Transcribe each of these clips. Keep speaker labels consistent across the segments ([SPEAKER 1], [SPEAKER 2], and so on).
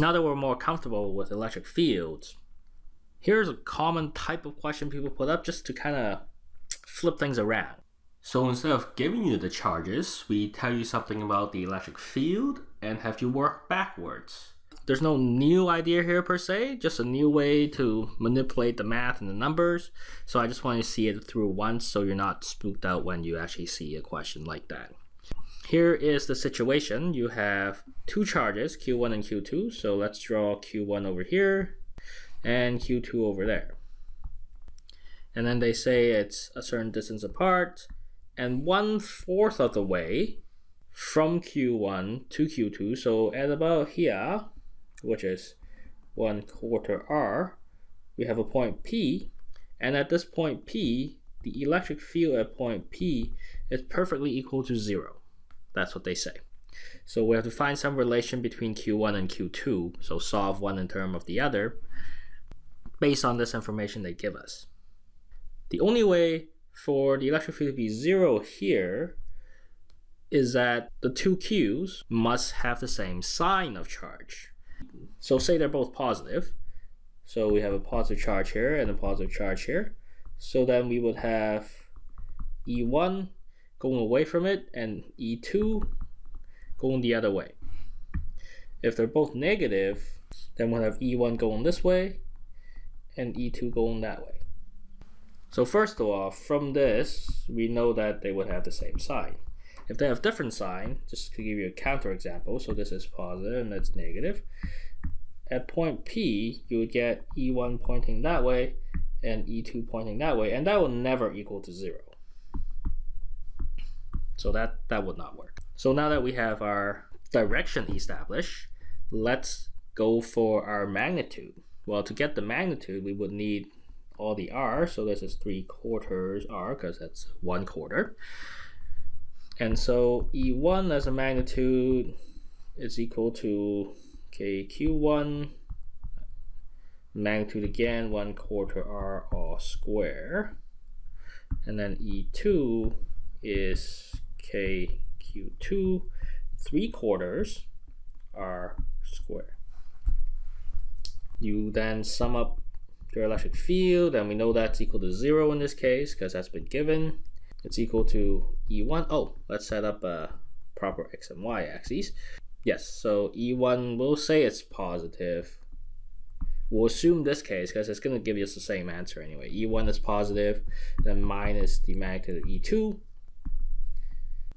[SPEAKER 1] Now that we're more comfortable with electric fields, here's a common type of question people put up just to kind of flip things around. So instead of giving you the charges, we tell you something about the electric field and have you work backwards. There's no new idea here per se, just a new way to manipulate the math and the numbers. So I just want you to see it through once so you're not spooked out when you actually see a question like that. Here is the situation. You have two charges, Q1 and Q2. So let's draw Q1 over here and Q2 over there. And then they say it's a certain distance apart and one fourth of the way from Q1 to Q2. So at about here, which is one quarter R, we have a point P. And at this point P, the electric field at point P is perfectly equal to zero. That's what they say. So we have to find some relation between Q1 and Q2. So solve one in term of the other based on this information they give us. The only way for the electric field to be zero here is that the two Q's must have the same sign of charge. So say they're both positive. So we have a positive charge here and a positive charge here. So then we would have E1 going away from it and E2 going the other way. If they're both negative, then we'll have E1 going this way and E2 going that way. So first of all, from this, we know that they would have the same sign. If they have different sign, just to give you a counter example, so this is positive and that's negative. At point P, you would get E1 pointing that way and E2 pointing that way, and that will never equal to zero. So that, that would not work. So now that we have our direction established, let's go for our magnitude. Well, to get the magnitude, we would need all the r, so this is 3 quarters r, because that's 1 quarter. And so E1 as a magnitude is equal to okay, Q1 magnitude again, 1 quarter r all square. And then E2 is KQ2 3 quarters r square. You then sum up your electric field, and we know that's equal to 0 in this case because that's been given. It's equal to E1. Oh, let's set up a proper x and y axes. Yes, so E1 will say it's positive. We'll assume this case because it's going to give us the same answer anyway. E1 is positive, then minus the magnitude of E2.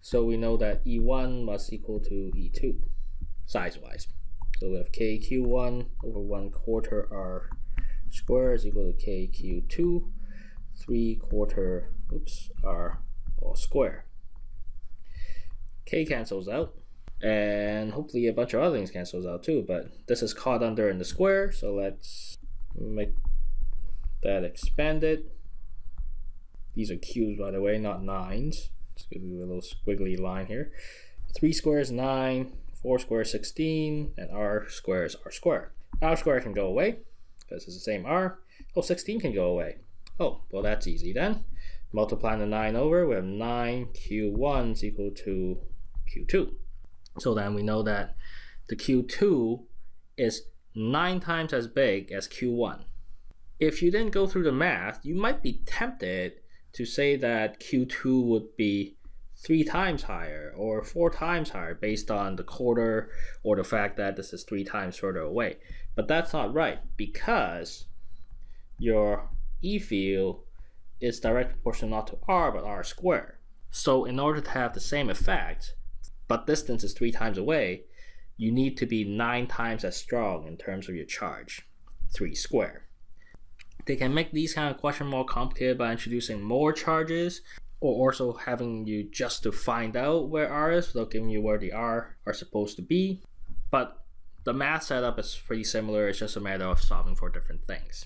[SPEAKER 1] So we know that E1 must equal to E2, size-wise. So we have KQ1 over 1 quarter R square is equal to KQ2, 3 quarter, oops, R all square. K cancels out, and hopefully a bunch of other things cancels out too, but this is caught under in the square, so let's make that expanded. These are cubes, by the way, not nines. Let's give you a little squiggly line here. 3 squares 9, 4 squares 16, and r squares r squared. r squared can go away because it's the same r. Oh, 16 can go away. Oh, well that's easy then. Multiplying the 9 over, we have 9q1 is equal to q2. So then we know that the q2 is 9 times as big as q1. If you then go through the math, you might be tempted to say that q2 would be three times higher or four times higher based on the quarter or the fact that this is three times further away. But that's not right because your E field is directly proportional not to r but r squared. So in order to have the same effect, but distance is three times away, you need to be nine times as strong in terms of your charge, three squared. They can make these kind of questions more complicated by introducing more charges or also having you just to find out where R is without giving you where the R are supposed to be. But the math setup is pretty similar, it's just a matter of solving for different things.